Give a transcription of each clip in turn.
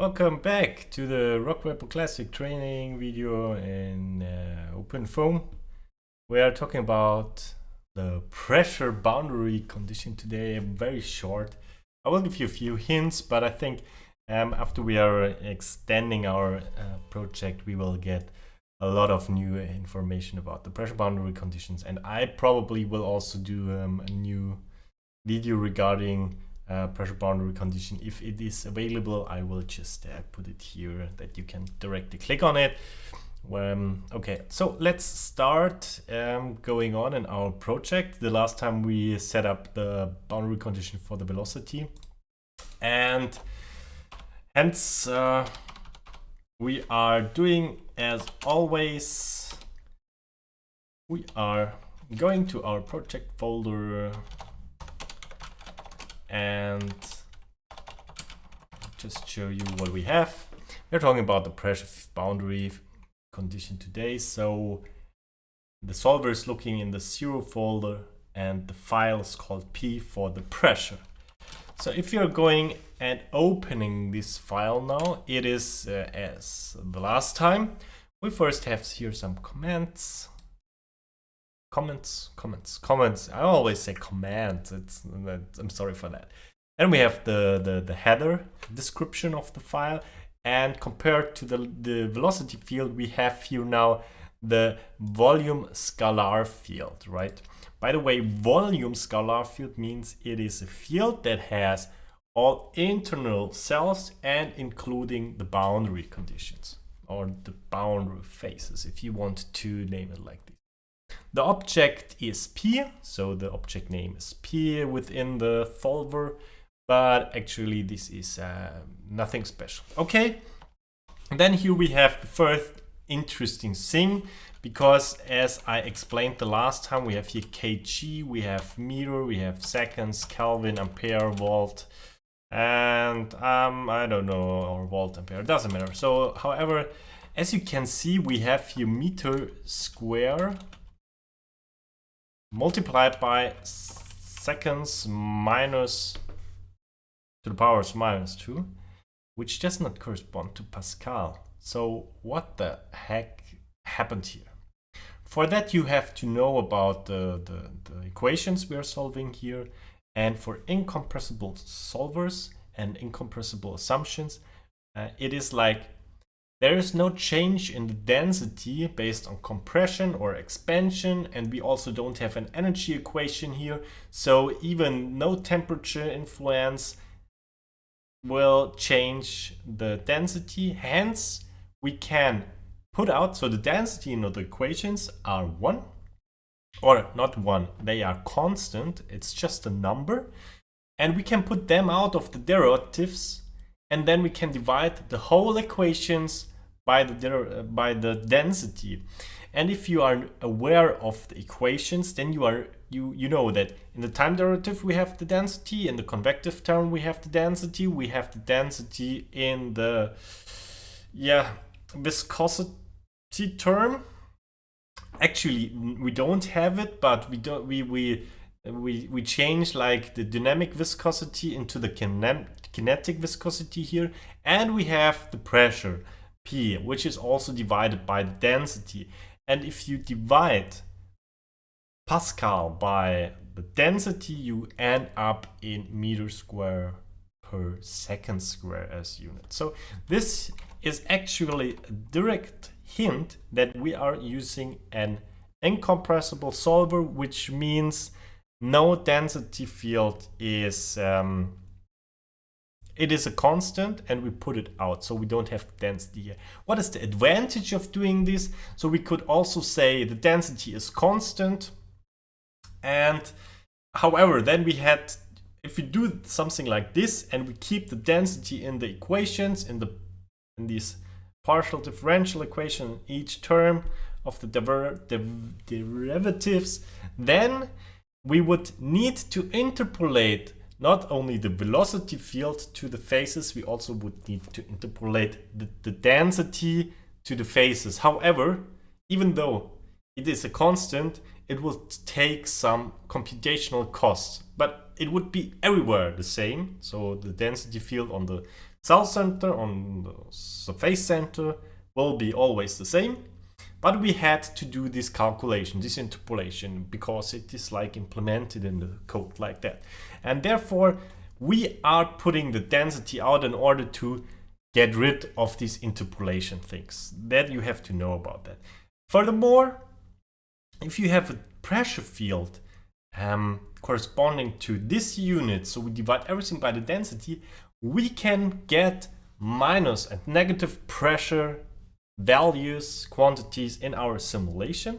Welcome back to the Rockweb Classic training video in uh, OpenFOAM. We are talking about the pressure boundary condition today, very short. I will give you a few hints, but I think um, after we are extending our uh, project, we will get a lot of new information about the pressure boundary conditions. And I probably will also do um, a new video regarding uh, pressure boundary condition. If it is available, I will just uh, put it here that you can directly click on it. Um, okay, so let's start um, going on in our project. The last time we set up the boundary condition for the velocity and hence uh, we are doing as always we are going to our project folder and just show you what we have. We're talking about the pressure boundary condition today. So the solver is looking in the zero folder and the file is called P for the pressure. So if you're going and opening this file now, it is uh, as the last time. We first have here some comments comments, comments, comments. I always say comments. It's I'm sorry for that. And we have the, the, the header description of the file. And compared to the, the velocity field, we have here now the volume scalar field, right? By the way, volume scalar field means it is a field that has all internal cells and including the boundary conditions or the boundary faces, if you want to name it like this. The object is P, so the object name is P within the solver, but actually this is uh, nothing special. Okay, then here we have the first interesting thing, because as I explained the last time, we have here kg, we have meter, we have seconds, Kelvin, ampere, volt, and um, I don't know, or volt, ampere, doesn't matter. So, however, as you can see, we have here meter square multiplied by seconds minus to the powers minus 2, which does not correspond to Pascal. So what the heck happened here? For that you have to know about the, the, the equations we are solving here and for incompressible solvers and incompressible assumptions, uh, it is like there is no change in the density based on compression or expansion and we also don't have an energy equation here. So even no temperature influence will change the density. Hence we can put out so the density in the equations are 1 or not 1 they are constant it's just a number and we can put them out of the derivatives and then we can divide the whole equations by the, uh, by the density. And if you are aware of the equations, then you are you you know that in the time derivative we have the density, in the convective term we have the density, we have the density in the yeah viscosity term. Actually, we don't have it, but we don't we we we we change like the dynamic viscosity into the kinetic viscosity here, and we have the pressure. Which is also divided by the density. And if you divide Pascal by the density, you end up in meter square per second square as unit. So this is actually a direct hint that we are using an incompressible solver, which means no density field is um, it is a constant and we put it out so we don't have density. What is the advantage of doing this? So we could also say the density is constant and however then we had if we do something like this and we keep the density in the equations in the in these partial differential equation each term of the der derivatives then we would need to interpolate not only the velocity field to the faces, we also would need to interpolate the, the density to the faces. However, even though it is a constant, it will take some computational costs, but it would be everywhere the same. So the density field on the cell center, on the surface center will be always the same. But we had to do this calculation, this interpolation, because it is like implemented in the code like that. And therefore, we are putting the density out in order to get rid of these interpolation things. That you have to know about that. Furthermore, if you have a pressure field um, corresponding to this unit, so we divide everything by the density, we can get minus and negative pressure values, quantities in our simulation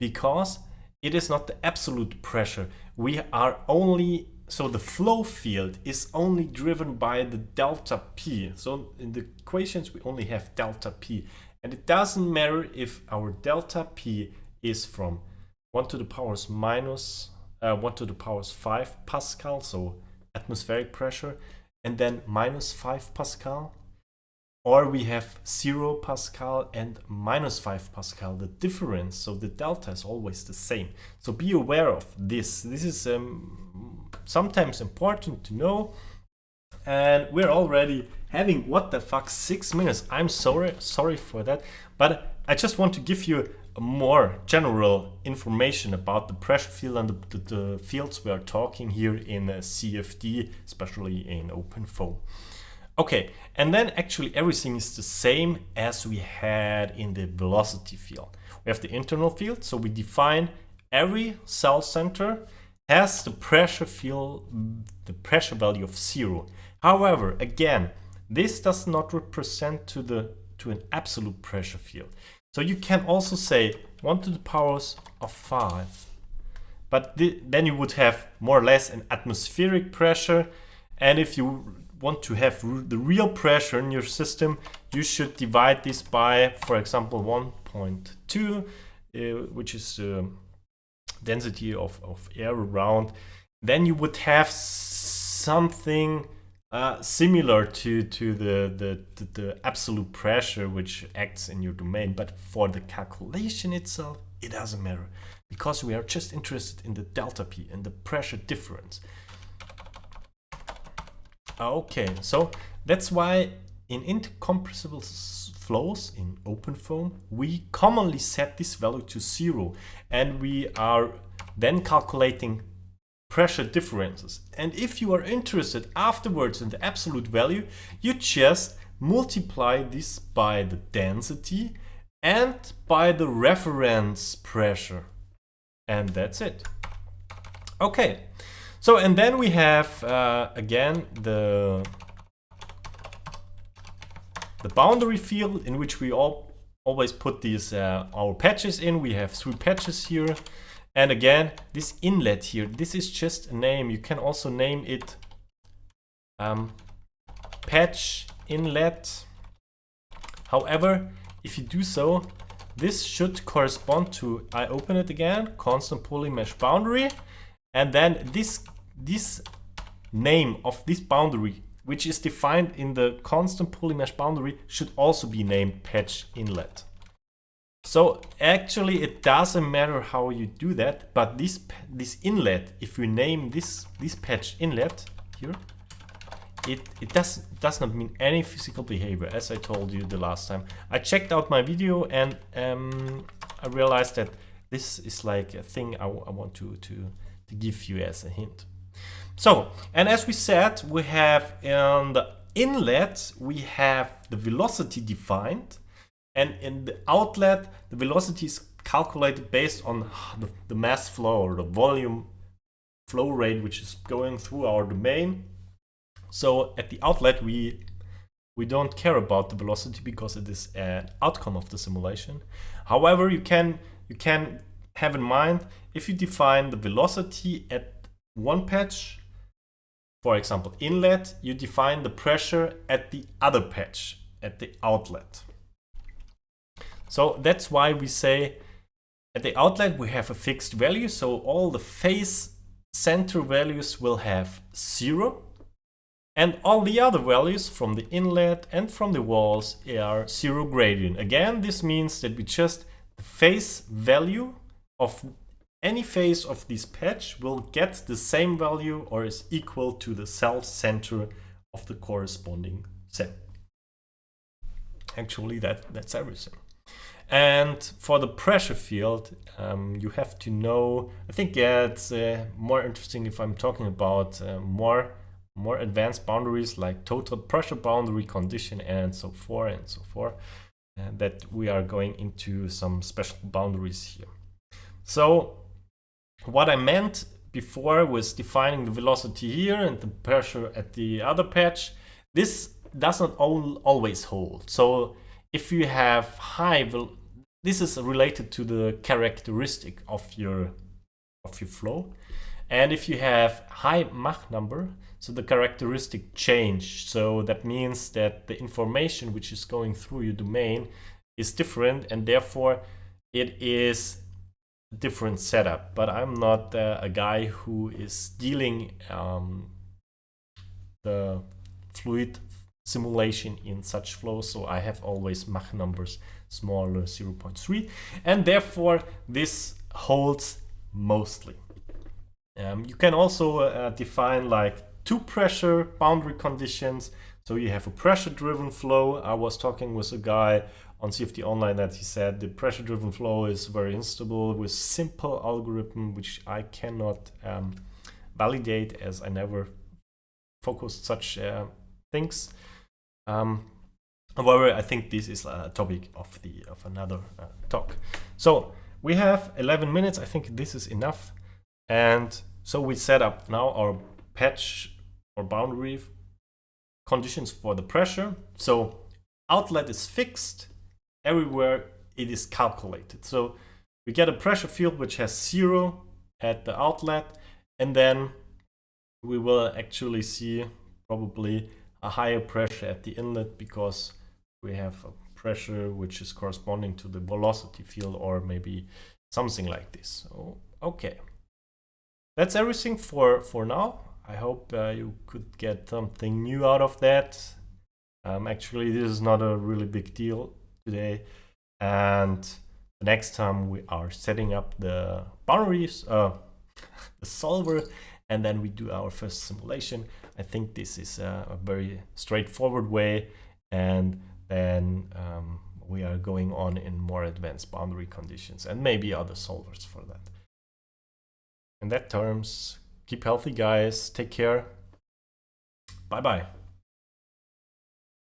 because it is not the absolute pressure. We are only, so the flow field is only driven by the delta P. So in the equations we only have delta P and it doesn't matter if our delta P is from 1 to the powers minus uh, 1 to the powers 5 Pascal, so atmospheric pressure, and then minus 5 Pascal, or we have 0 Pascal and minus 5 Pascal, the difference, so the delta is always the same. So be aware of this. This is um, sometimes important to know. And we're already having, what the fuck, 6 minutes. I'm sorry, sorry for that. But I just want to give you more general information about the pressure field and the, the, the fields we are talking here in CFD, especially in OpenFOAM. Okay, and then actually everything is the same as we had in the velocity field. We have the internal field, so we define every cell center has the pressure field, the pressure value of zero. However, again, this does not represent to the to an absolute pressure field. So you can also say 1 to the powers of 5. But th then you would have more or less an atmospheric pressure. And if you want to have the real pressure in your system, you should divide this by, for example, 1.2, uh, which is the uh, density of, of air around. Then you would have something uh, similar to to the, the, the the absolute pressure which acts in your domain but for the calculation itself it doesn't matter because we are just interested in the delta p and the pressure difference okay so that's why in incompressible flows in OpenFOAM, we commonly set this value to zero and we are then calculating pressure differences. And if you are interested afterwards in the absolute value, you just multiply this by the density and by the reference pressure. And that's it. Okay, so and then we have uh, again the the boundary field in which we all always put these uh, our patches in. We have three patches here. And again, this inlet here, this is just a name. You can also name it um, patch inlet. However, if you do so, this should correspond to, I open it again, constant polyMesh boundary. And then this, this name of this boundary, which is defined in the constant polyMesh boundary, should also be named patch inlet. So actually it doesn't matter how you do that, but this this inlet, if you name this this patch inlet here, it, it does, does not mean any physical behavior, as I told you the last time. I checked out my video and um, I realized that this is like a thing I, I want to, to, to give you as a hint. So, and as we said, we have in the inlet, we have the velocity defined and in the outlet, the velocity is calculated based on the, the mass flow or the volume flow rate which is going through our domain. So at the outlet, we we don't care about the velocity because it is an outcome of the simulation. However, you can you can have in mind if you define the velocity at one patch, for example inlet, you define the pressure at the other patch, at the outlet. So that's why we say at the outlet we have a fixed value. So all the phase center values will have zero. And all the other values from the inlet and from the walls are zero gradient. Again, this means that we just the phase value of any phase of this patch will get the same value or is equal to the cell center of the corresponding So actually that that's everything. And for the pressure field, um, you have to know, I think yeah, it's uh, more interesting if I'm talking about uh, more more advanced boundaries like total pressure boundary condition and so forth and so forth, and that we are going into some special boundaries here. So what I meant before was defining the velocity here and the pressure at the other patch. This does not always hold. So if you have high, this is related to the characteristic of your of your flow. And if you have high Mach number, so the characteristic change. So that means that the information which is going through your domain is different and therefore it is different setup. But I'm not uh, a guy who is dealing um, the fluid simulation in such flows. So I have always Mach numbers smaller 0.3 and therefore this holds mostly. Um, you can also uh, define like two pressure boundary conditions. So you have a pressure driven flow. I was talking with a guy on CFD Online that he said the pressure driven flow is very instable with simple algorithm, which I cannot um, validate as I never focused such uh, things. Um, however, I think this is a topic of the of another uh, talk. So we have 11 minutes. I think this is enough. And so we set up now our patch or boundary conditions for the pressure. So outlet is fixed. Everywhere it is calculated. So we get a pressure field which has zero at the outlet. And then we will actually see probably a higher pressure at the inlet because we have a pressure which is corresponding to the velocity field or maybe something like this. So, okay. That's everything for, for now. I hope uh, you could get something new out of that. Um, actually, this is not a really big deal today. And the next time we are setting up the boundaries, uh, the solver, and then we do our first simulation. I think this is a, a very straightforward way and then um, we are going on in more advanced boundary conditions and maybe other solvers for that. In that terms, keep healthy guys, take care, bye bye.